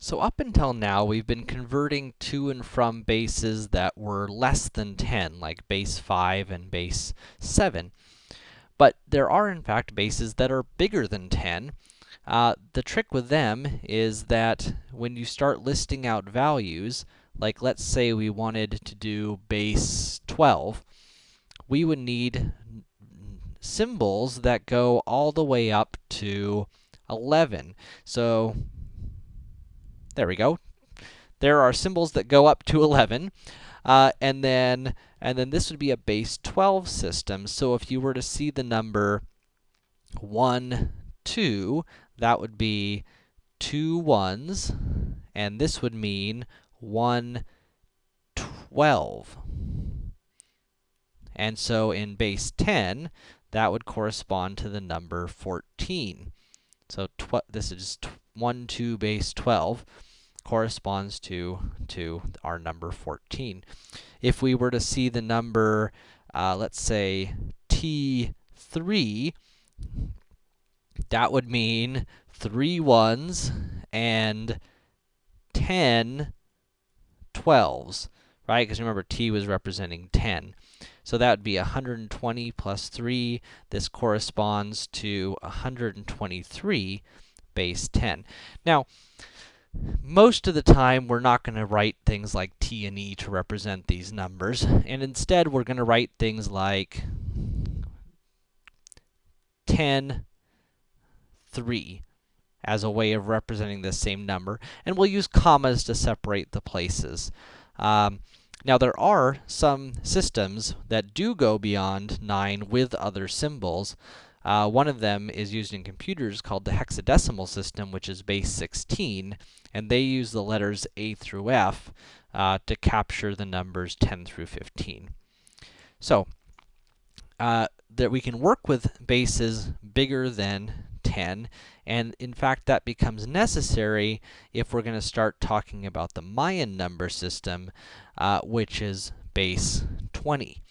So up until now, we've been converting to and from bases that were less than 10, like base 5 and base 7. But there are, in fact, bases that are bigger than 10. Uh, the trick with them is that when you start listing out values, like let's say we wanted to do base 12, we would need symbols that go all the way up to 11. So there we go. There are symbols that go up to 11. Uh, and then, and then this would be a base 12 system. So if you were to see the number 1, 2, that would be two ones, and this would mean 1, 12. And so in base 10, that would correspond to the number 14. So this is 1, 2 base 12 corresponds to, to our number 14. If we were to see the number, uh, let's say, T3, that would mean three ones and 10 12s, right? Because remember, T was representing 10. So that would be 120 plus 3. This corresponds to 123 base 10. Now, most of the time, we're not going to write things like t and e to represent these numbers, and instead we're going to write things like 10, 3 as a way of representing the same number, and we'll use commas to separate the places. Um, now, there are some systems that do go beyond 9 with other symbols, uh, one of them is used in computers called the hexadecimal system, which is base 16, and they use the letters A through F uh, to capture the numbers 10 through 15. So, uh, that we can work with bases bigger than 10, and in fact, that becomes necessary if we're going to start talking about the Mayan number system, uh, which is base 20.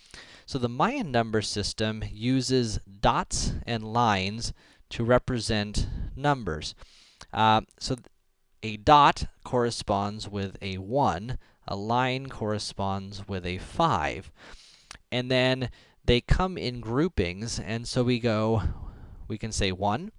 So the Mayan number system uses dots and lines to represent numbers. Uh, so a dot corresponds with a 1, a line corresponds with a 5. And then they come in groupings, and so we go, we can say 1,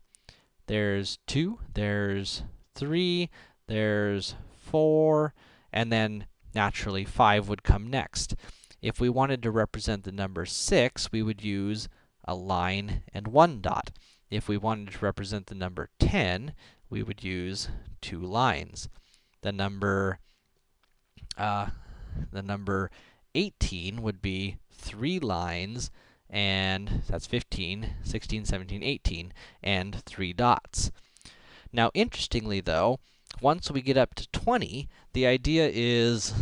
there's 2, there's 3, there's 4, and then naturally 5 would come next. If we wanted to represent the number 6, we would use a line and one dot. If we wanted to represent the number 10, we would use two lines. The number, uh, the number 18 would be three lines, and that's 15, 16, 17, 18, and three dots. Now, interestingly though, once we get up to 20, the idea is,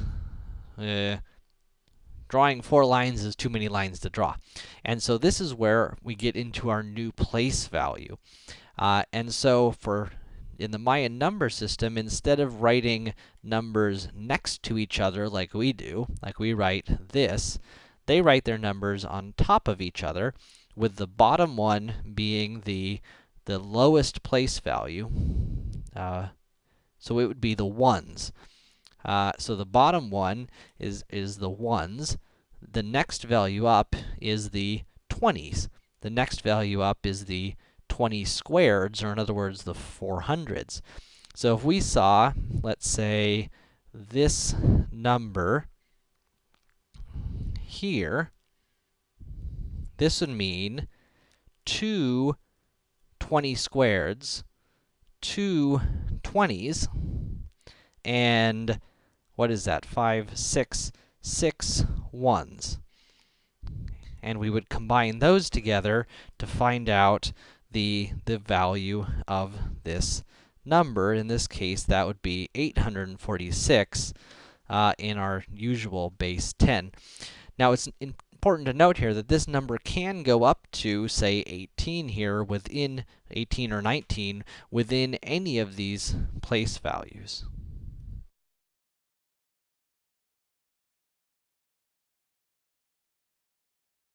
uh, drawing four lines is too many lines to draw. And so this is where we get into our new place value. Uh, and so for in the Mayan number system, instead of writing numbers next to each other like we do, like we write this, they write their numbers on top of each other, with the bottom one being the, the lowest place value. Uh, so it would be the ones. Uh, so the bottom one is, is the ones. The next value up is the 20s. The next value up is the 20 squareds, or in other words, the 400s. So if we saw, let's say, this number here, this would mean two 20 squareds, two 20s, and what is that? 5, 6, 6 ones. And we would combine those together to find out the, the value of this number. In this case, that would be 846 uh, in our usual base 10. Now, it's important to note here that this number can go up to, say, 18 here within 18 or 19 within any of these place values.